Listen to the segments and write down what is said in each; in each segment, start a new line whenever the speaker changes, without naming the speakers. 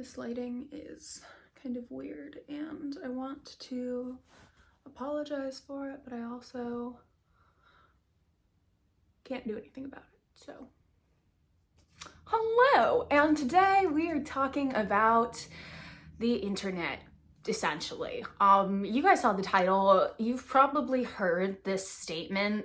This lighting is kind of weird and I want to apologize for it, but I also can't do anything about it, so. Hello, and today we are talking about the internet, essentially. Um, you guys saw the title. You've probably heard this statement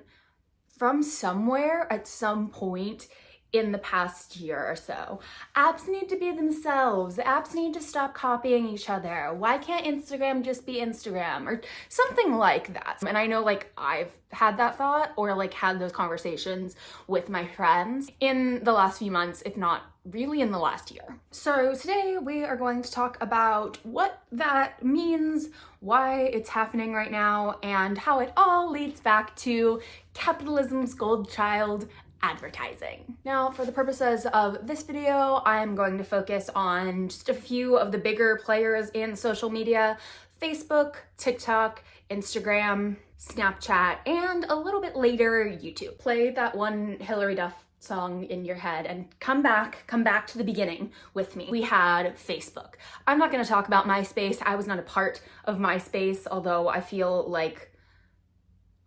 from somewhere at some point in the past year or so. Apps need to be themselves. Apps need to stop copying each other. Why can't Instagram just be Instagram or something like that? And I know like I've had that thought or like had those conversations with my friends in the last few months, if not really in the last year. So today we are going to talk about what that means, why it's happening right now, and how it all leads back to capitalism's gold child, advertising. Now, for the purposes of this video, I'm going to focus on just a few of the bigger players in social media, Facebook, TikTok, Instagram, Snapchat, and a little bit later, YouTube. Play that one Hilary Duff song in your head and come back, come back to the beginning with me. We had Facebook. I'm not gonna talk about MySpace. I was not a part of MySpace, although I feel like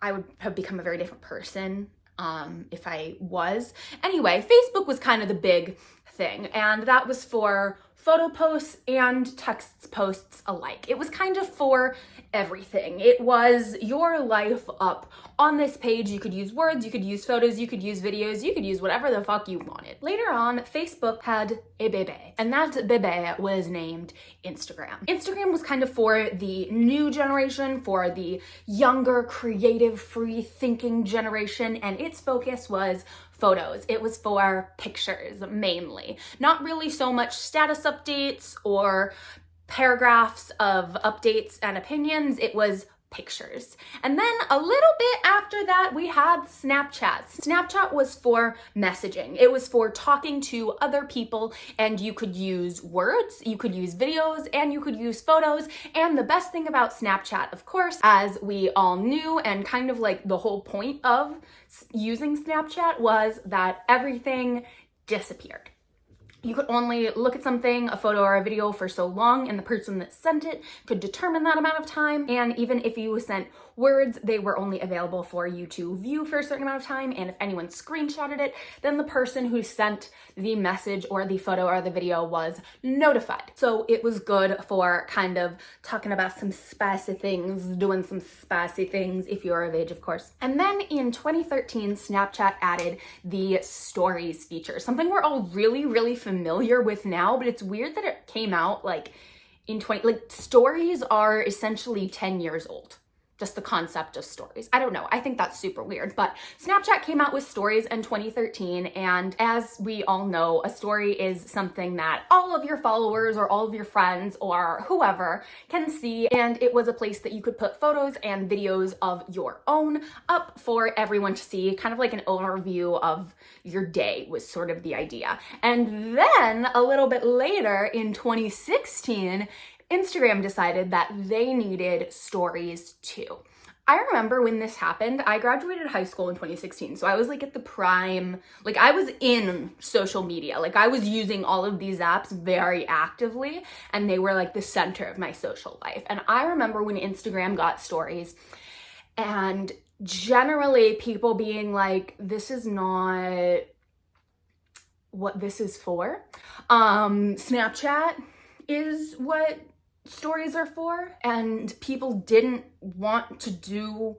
I would have become a very different person um, if I was. Anyway, Facebook was kind of the big thing, and that was for photo posts and text posts alike. It was kind of for everything. It was your life up on this page. You could use words, you could use photos, you could use videos, you could use whatever the fuck you wanted. Later on, Facebook had a bebe, and that bebe was named Instagram. Instagram was kind of for the new generation, for the younger, creative, free thinking generation, and its focus was photos. It was for pictures mainly. Not really so much status updates or paragraphs of updates and opinions. It was pictures. And then a little bit after that, we had Snapchat. Snapchat was for messaging. It was for talking to other people and you could use words, you could use videos, and you could use photos. And the best thing about Snapchat, of course, as we all knew and kind of like the whole point of using Snapchat was that everything disappeared you could only look at something, a photo or a video for so long and the person that sent it could determine that amount of time. And even if you sent words, they were only available for you to view for a certain amount of time. And if anyone screenshotted it, then the person who sent the message or the photo or the video was notified. So it was good for kind of talking about some spicy things, doing some spicy things if you're of age, of course. And then in 2013, Snapchat added the stories feature, something we're all really, really familiar with now, but it's weird that it came out like in 20, like stories are essentially 10 years old just the concept of stories. I don't know. I think that's super weird, but Snapchat came out with stories in 2013. And as we all know, a story is something that all of your followers or all of your friends or whoever can see. And it was a place that you could put photos and videos of your own up for everyone to see, kind of like an overview of your day was sort of the idea. And then a little bit later in 2016, Instagram decided that they needed stories too. I remember when this happened, I graduated high school in 2016. So I was like at the prime, like I was in social media. Like I was using all of these apps very actively and they were like the center of my social life. And I remember when Instagram got stories and generally people being like, this is not what this is for. Um, Snapchat is what stories are for and people didn't want to do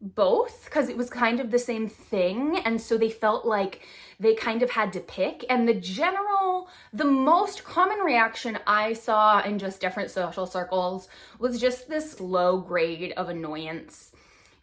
both because it was kind of the same thing and so they felt like they kind of had to pick. And the general the most common reaction i saw in just different social circles was just this low grade of annoyance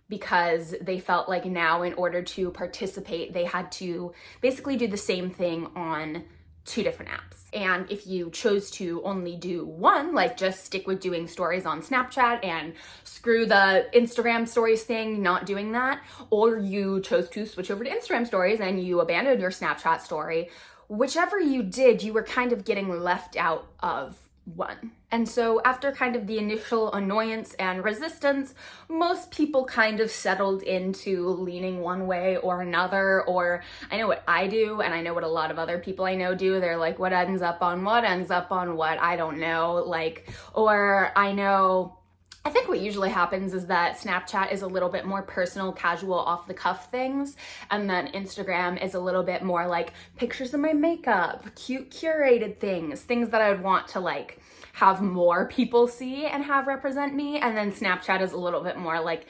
because they felt like now in order to participate they had to basically do the same thing on two different apps. And if you chose to only do one, like just stick with doing stories on Snapchat and screw the Instagram stories thing, not doing that, or you chose to switch over to Instagram stories and you abandoned your Snapchat story, whichever you did, you were kind of getting left out of one. And so after kind of the initial annoyance and resistance, most people kind of settled into leaning one way or another, or I know what I do, and I know what a lot of other people I know do. They're like, what ends up on what ends up on what, I don't know, like, or I know I think what usually happens is that Snapchat is a little bit more personal, casual, off the cuff things. And then Instagram is a little bit more like pictures of my makeup, cute curated things, things that I would want to like have more people see and have represent me. And then Snapchat is a little bit more like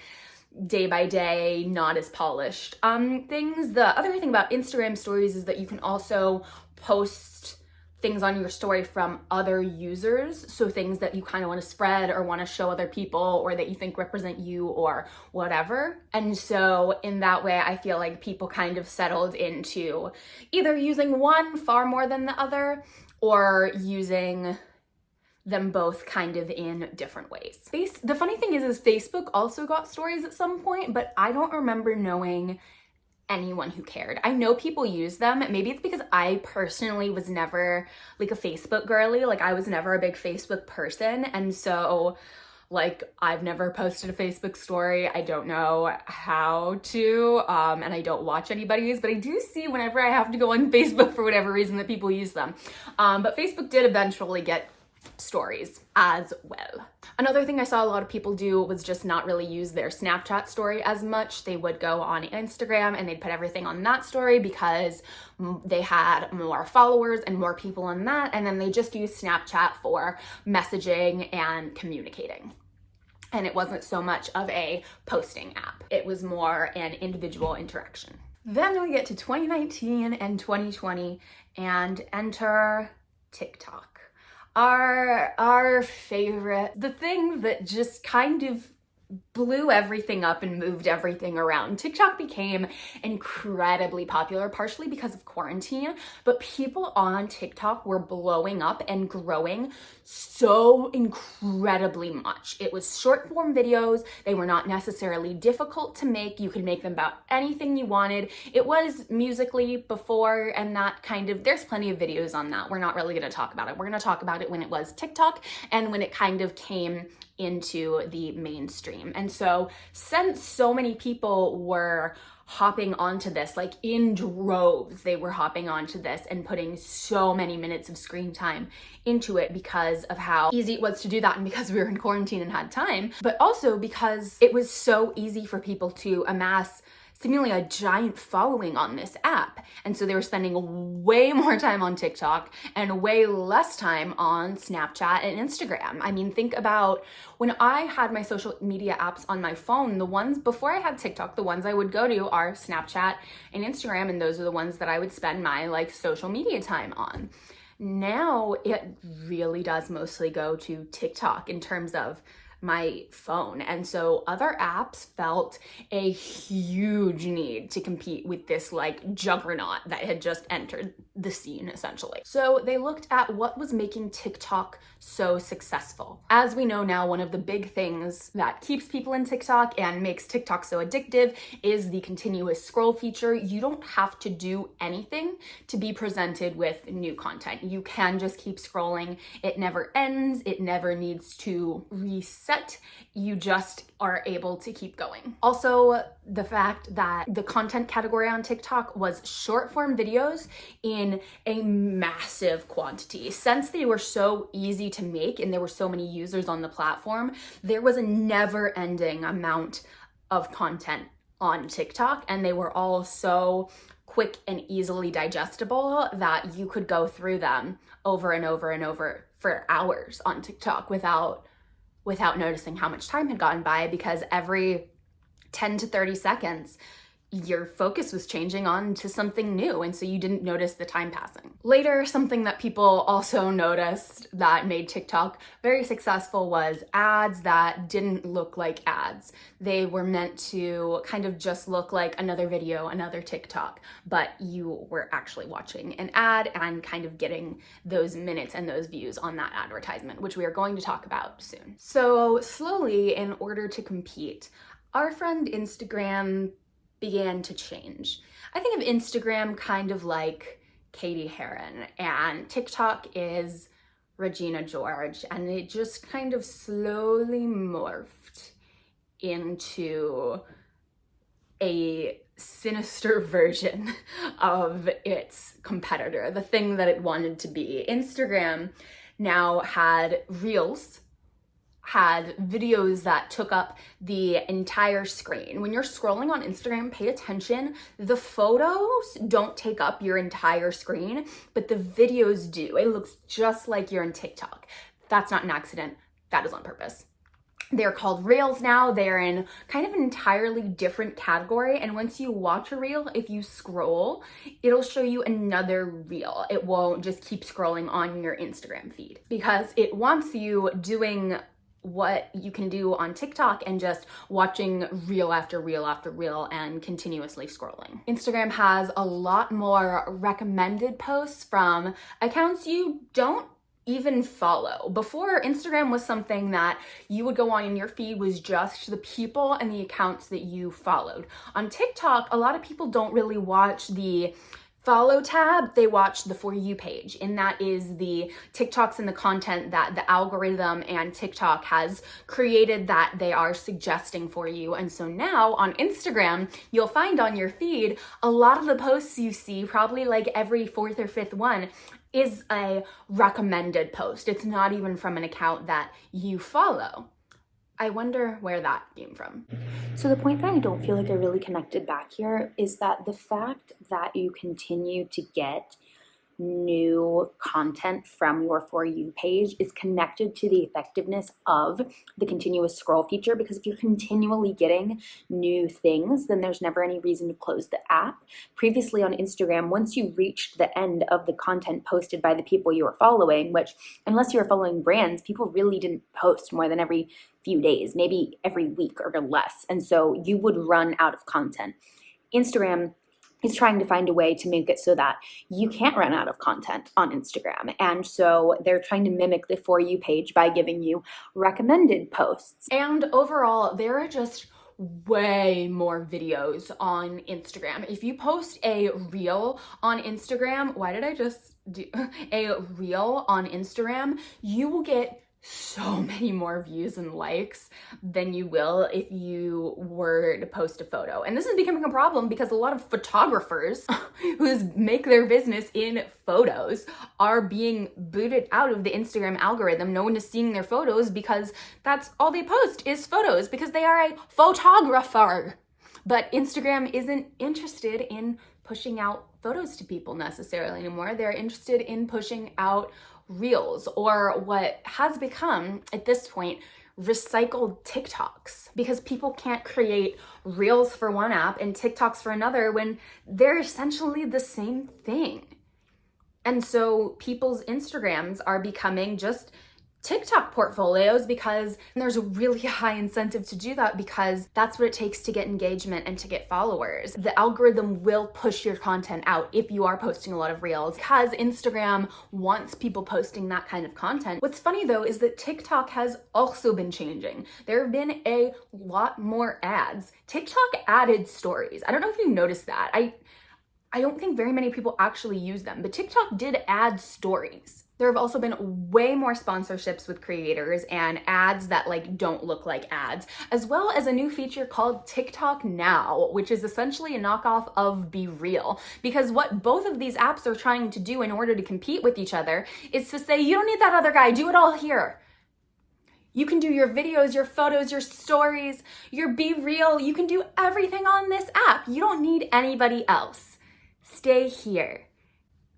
day by day, not as polished um, things. The other thing about Instagram stories is that you can also post things on your story from other users. So things that you kind of want to spread or want to show other people or that you think represent you or whatever. And so in that way, I feel like people kind of settled into either using one far more than the other or using them both kind of in different ways. The funny thing is, is Facebook also got stories at some point, but I don't remember knowing anyone who cared. I know people use them. Maybe it's because I personally was never like a Facebook girly. Like I was never a big Facebook person. And so like I've never posted a Facebook story. I don't know how to, um, and I don't watch anybody's, but I do see whenever I have to go on Facebook for whatever reason that people use them. Um, but Facebook did eventually get stories as well. Another thing I saw a lot of people do was just not really use their Snapchat story as much. They would go on Instagram and they'd put everything on that story because they had more followers and more people on that. And then they just use Snapchat for messaging and communicating and it wasn't so much of a posting app. It was more an individual interaction. Then we get to 2019 and 2020 and enter TikTok our our favorite the thing that just kind of blew everything up and moved everything around. TikTok became incredibly popular, partially because of quarantine, but people on TikTok were blowing up and growing so incredibly much. It was short form videos. They were not necessarily difficult to make. You could make them about anything you wanted. It was Musical.ly before and that kind of, there's plenty of videos on that. We're not really gonna talk about it. We're gonna talk about it when it was TikTok and when it kind of came into the mainstream. And so since so many people were hopping onto this, like in droves, they were hopping onto this and putting so many minutes of screen time into it because of how easy it was to do that and because we were in quarantine and had time, but also because it was so easy for people to amass seemingly a giant following on this app. And so they were spending way more time on TikTok and way less time on Snapchat and Instagram. I mean, think about when I had my social media apps on my phone, the ones before I had TikTok, the ones I would go to are Snapchat and Instagram. And those are the ones that I would spend my like social media time on. Now it really does mostly go to TikTok in terms of my phone. And so other apps felt a huge need to compete with this like juggernaut that had just entered the scene essentially. So they looked at what was making TikTok so successful. As we know now, one of the big things that keeps people in TikTok and makes TikTok so addictive is the continuous scroll feature. You don't have to do anything to be presented with new content. You can just keep scrolling. It never ends. It never needs to reset. You just are able to keep going. Also, the fact that the content category on TikTok was short form videos in a massive quantity. Since they were so easy to make and there were so many users on the platform, there was a never ending amount of content on TikTok and they were all so quick and easily digestible that you could go through them over and over and over for hours on TikTok without without noticing how much time had gone by because every 10 to 30 seconds your focus was changing on to something new and so you didn't notice the time passing. Later, something that people also noticed that made TikTok very successful was ads that didn't look like ads. They were meant to kind of just look like another video, another TikTok, but you were actually watching an ad and kind of getting those minutes and those views on that advertisement, which we are going to talk about soon. So slowly, in order to compete, our friend Instagram began to change. I think of Instagram kind of like Cady Heron and TikTok is Regina George, and it just kind of slowly morphed into a sinister version of its competitor, the thing that it wanted to be. Instagram now had Reels, had videos that took up the entire screen. When you're scrolling on Instagram, pay attention. The photos don't take up your entire screen, but the videos do. It looks just like you're in TikTok. That's not an accident. That is on purpose. They're called reels now. They're in kind of an entirely different category. And once you watch a reel, if you scroll, it'll show you another reel. It won't just keep scrolling on your Instagram feed because it wants you doing what you can do on TikTok and just watching reel after reel after reel and continuously scrolling. Instagram has a lot more recommended posts from accounts you don't even follow. Before, Instagram was something that you would go on and your feed was just the people and the accounts that you followed. On TikTok, a lot of people don't really watch the follow tab, they watch the For You page. And that is the TikToks and the content that the algorithm and TikTok has created that they are suggesting for you. And so now on Instagram, you'll find on your feed a lot of the posts you see, probably like every fourth or fifth one, is a recommended post. It's not even from an account that you follow. I wonder where that came from.
So the point that I don't feel like I really connected back here is that the fact that you continue to get new content from your For You page is connected to the effectiveness of the continuous scroll feature because if you're continually getting new things, then there's never any reason to close the app. Previously on Instagram, once you reached the end of the content posted by the people you were following, which unless you were following brands, people really didn't post more than every few days, maybe every week or less. And so you would run out of content. Instagram is trying to find a way to make it so that you can't run out of content on Instagram. And so they're trying to mimic the For You page by giving you recommended posts.
And overall, there are just way more videos on Instagram. If you post a reel on Instagram, why did I just do a reel on Instagram? You will get so many more views and likes than you will if you were to post a photo. And this is becoming a problem because a lot of photographers who make their business in photos are being booted out of the Instagram algorithm. No one is seeing their photos because that's all they post is photos because they are a photographer. But Instagram isn't interested in pushing out photos to people necessarily anymore. They're interested in pushing out reels or what has become at this point recycled TikToks because people can't create reels for one app and TikToks for another when they're essentially the same thing. And so people's Instagrams are becoming just TikTok portfolios because there's a really high incentive to do that because that's what it takes to get engagement and to get followers. The algorithm will push your content out if you are posting a lot of reels because Instagram wants people posting that kind of content. What's funny though is that TikTok has also been changing. There have been a lot more ads. TikTok added stories. I don't know if you noticed that. I I don't think very many people actually use them, but TikTok did add stories. There have also been way more sponsorships with creators and ads that like don't look like ads, as well as a new feature called TikTok Now, which is essentially a knockoff of BeReal. Because what both of these apps are trying to do in order to compete with each other is to say, you don't need that other guy, do it all here. You can do your videos, your photos, your stories, your BeReal. You can do everything on this app. You don't need anybody else stay here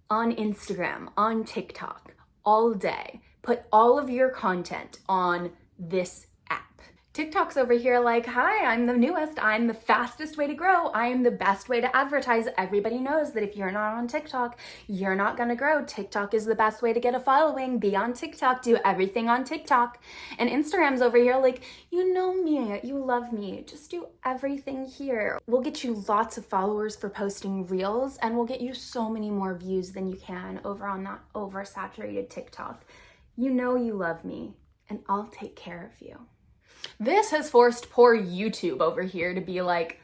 on Instagram, on TikTok all day. Put all of your content on this TikTok's over here like, hi, I'm the newest, I'm the fastest way to grow, I am the best way to advertise. Everybody knows that if you're not on TikTok, you're not gonna grow. TikTok is the best way to get a following. Be on TikTok, do everything on TikTok. And Instagram's over here like, you know me, you love me, just do everything here. We'll get you lots of followers for posting reels and we'll get you so many more views than you can over on that oversaturated TikTok. You know you love me and I'll take care of you. This has forced poor YouTube over here to be like,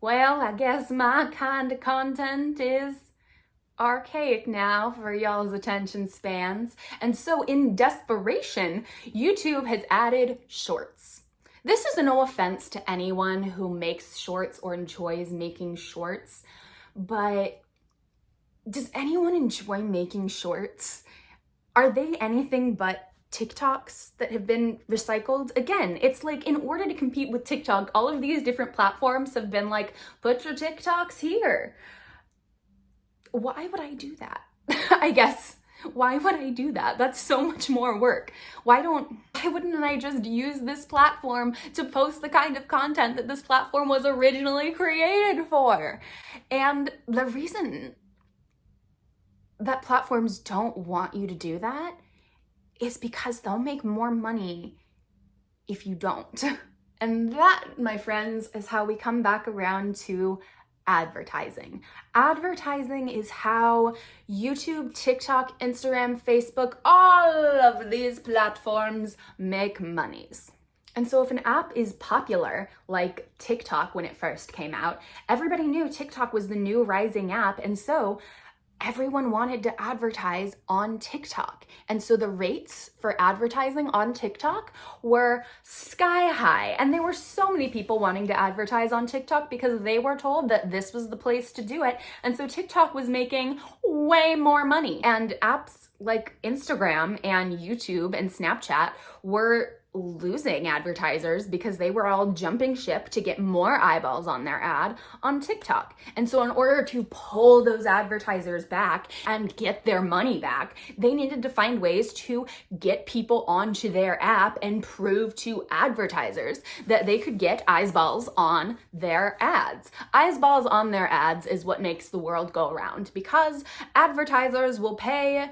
well, I guess my kind of content is archaic now for y'all's attention spans. And so in desperation, YouTube has added shorts. This is no offense to anyone who makes shorts or enjoys making shorts, but does anyone enjoy making shorts? Are they anything but TikToks that have been recycled? Again, it's like in order to compete with TikTok, all of these different platforms have been like, put your TikToks here. Why would I do that? I guess. Why would I do that? That's so much more work. Why don't, why wouldn't I just use this platform to post the kind of content that this platform was originally created for? And the reason that platforms don't want you to do that is because they'll make more money if you don't. And that, my friends, is how we come back around to advertising. Advertising is how YouTube, TikTok, Instagram, Facebook, all of these platforms make monies. And so if an app is popular, like TikTok when it first came out, everybody knew TikTok was the new rising app. And so everyone wanted to advertise on TikTok. And so the rates for advertising on TikTok were sky high. And there were so many people wanting to advertise on TikTok because they were told that this was the place to do it. And so TikTok was making way more money. And apps like Instagram and YouTube and Snapchat were losing advertisers because they were all jumping ship to get more eyeballs on their ad on TikTok. And so in order to pull those advertisers back and get their money back, they needed to find ways to get people onto their app and prove to advertisers that they could get eyeballs on their ads. Eyeballs on their ads is what makes the world go around because advertisers will pay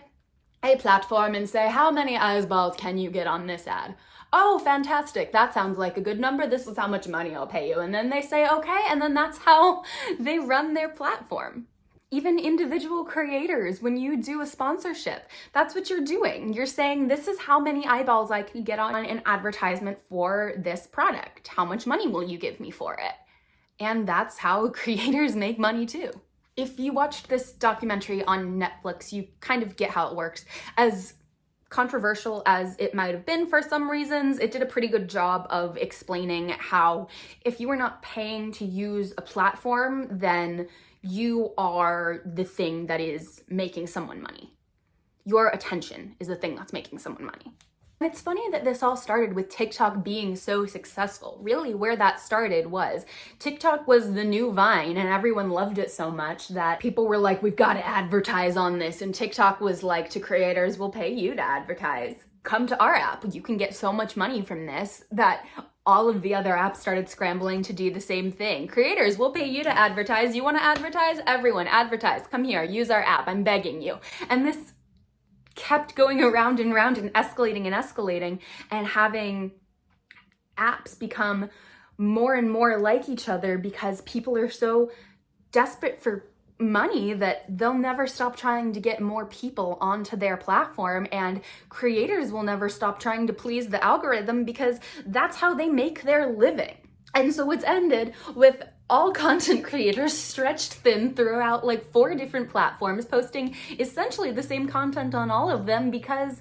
a platform and say, how many eyeballs can you get on this ad? Oh, fantastic, that sounds like a good number, this is how much money I'll pay you. And then they say, okay, and then that's how they run their platform. Even individual creators, when you do a sponsorship, that's what you're doing. You're saying, this is how many eyeballs I can get on an advertisement for this product. How much money will you give me for it? And that's how creators make money too. If you watched this documentary on Netflix, you kind of get how it works. As controversial as it might have been for some reasons, it did a pretty good job of explaining how if you are not paying to use a platform, then you are the thing that is making someone money. Your attention is the thing that's making someone money. It's funny that this all started with TikTok being so successful. Really where that started was TikTok was the new Vine and everyone loved it so much that people were like, we've got to advertise on this. And TikTok was like to creators, we'll pay you to advertise. Come to our app. You can get so much money from this that all of the other apps started scrambling to do the same thing. Creators, we'll pay you to advertise. You want to advertise? Everyone, advertise. Come here, use our app. I'm begging you. And this kept going around and around and escalating and escalating and having apps become more and more like each other because people are so desperate for money that they'll never stop trying to get more people onto their platform and creators will never stop trying to please the algorithm because that's how they make their living. And so it's ended with all content creators stretched thin throughout like four different platforms, posting essentially the same content on all of them because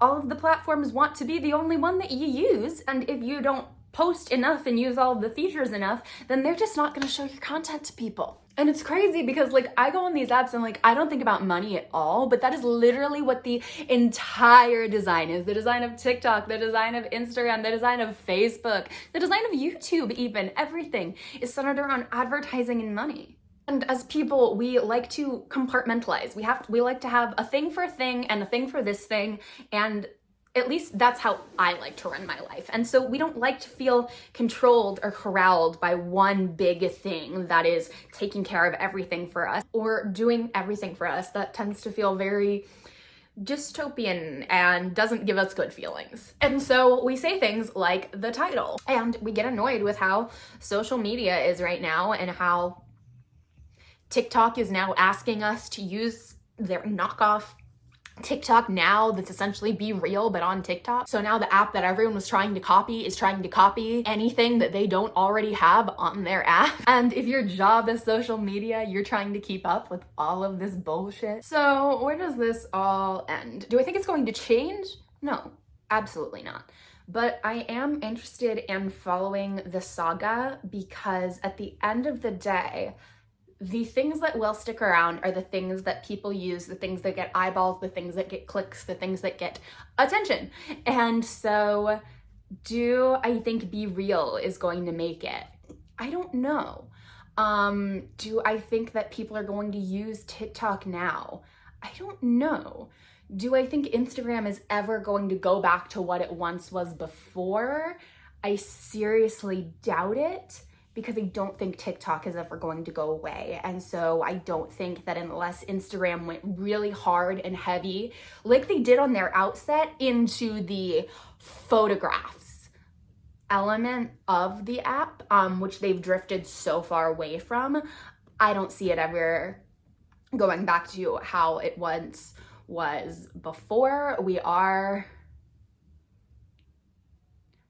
all of the platforms want to be the only one that you use. And if you don't post enough and use all the features enough, then they're just not gonna show your content to people. And it's crazy because like I go on these apps and like I don't think about money at all, but that is literally what the entire design is. The design of TikTok, the design of Instagram, the design of Facebook, the design of YouTube even, everything is centered around advertising and money. And as people, we like to compartmentalize. We have we like to have a thing for a thing and a thing for this thing and at least that's how I like to run my life. And so we don't like to feel controlled or corralled by one big thing that is taking care of everything for us or doing everything for us. That tends to feel very dystopian and doesn't give us good feelings. And so we say things like the title and we get annoyed with how social media is right now and how TikTok is now asking us to use their knockoff TikTok now that's essentially BeReal but on TikTok. So now the app that everyone was trying to copy is trying to copy anything that they don't already have on their app. And if your job is social media, you're trying to keep up with all of this bullshit. So where does this all end? Do I think it's going to change? No, absolutely not. But I am interested in following the saga because at the end of the day, the things that will stick around are the things that people use, the things that get eyeballs, the things that get clicks, the things that get attention. And so do I think BeReal is going to make it? I don't know. Um, do I think that people are going to use TikTok now? I don't know. Do I think Instagram is ever going to go back to what it once was before? I seriously doubt it because I don't think TikTok is ever going to go away. And so I don't think that unless Instagram went really hard and heavy, like they did on their outset, into the photographs element of the app, um, which they've drifted so far away from, I don't see it ever going back to how it once was before. We are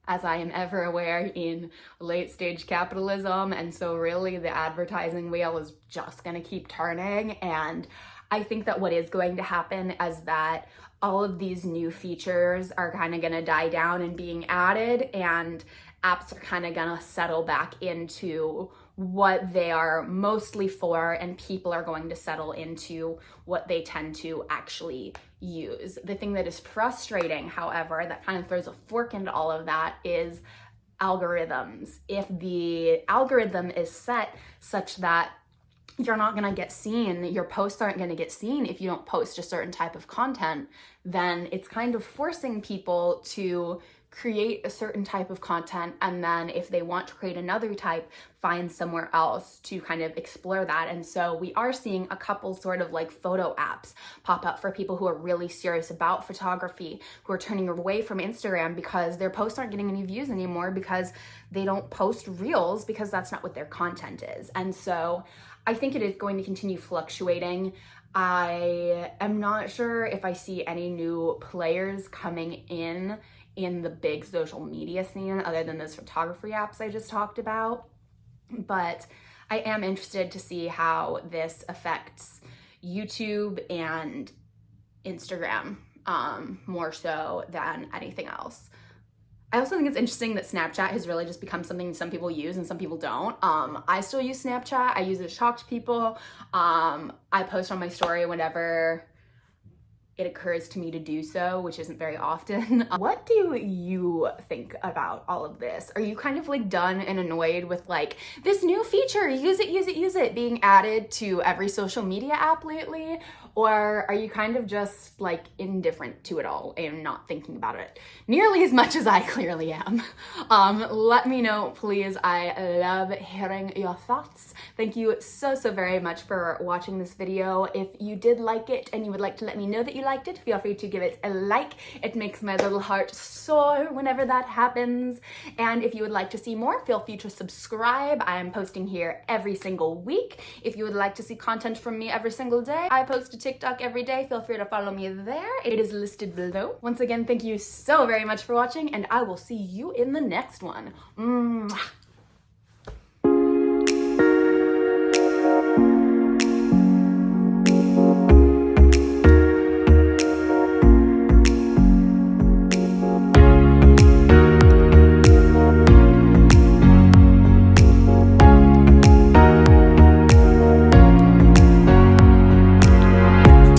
as I am ever aware, in late stage capitalism. And so really the advertising wheel is just gonna keep turning. And I think that what is going to happen is that all of these new features are kind of gonna die down and being added and apps are kind of gonna settle back into what they are mostly for and people are going to settle into what they tend to actually use. The thing that is frustrating, however, that kind of throws a fork into all of that is algorithms. If the algorithm is set such that you're not gonna get seen, your posts aren't gonna get seen if you don't post a certain type of content, then it's kind of forcing people to create a certain type of content and then if they want to create another type find somewhere else to kind of explore that. And so we are seeing a couple sort of like photo apps pop up for people who are really serious about photography who are turning away from Instagram because their posts aren't getting any views anymore because they don't post reels because that's not what their content is. And so I think it is going to continue fluctuating. I am not sure if I see any new players coming in in the big social media scene other than those photography apps I just talked about. But I am interested to see how this affects YouTube and Instagram um, more so than anything else. I also think it's interesting that Snapchat has really just become something some people use and some people don't. Um, I still use Snapchat. I use it to talk to people. Um, I post on my story whenever it occurs to me to do so, which isn't very often. Um, what do you think about all of this? Are you kind of like done and annoyed with like this new feature, use it, use it, use it, being added to every social media app lately? Or are you kind of just like indifferent to it all and not thinking about it nearly as much as I clearly am? Um, let me know, please. I love hearing your thoughts. Thank you so, so very much for watching this video. If you did like it and you would like to let me know that you liked it, feel free to give it a like. It makes my little heart soar whenever that happens. And if you would like to see more, feel free to subscribe. I am posting here every single week. If you would like to see content from me every single day, I post a TikTok every day. Feel free to follow me there. It is listed below. Once again, thank you so very much for watching and I will see you in the next one. Mwah.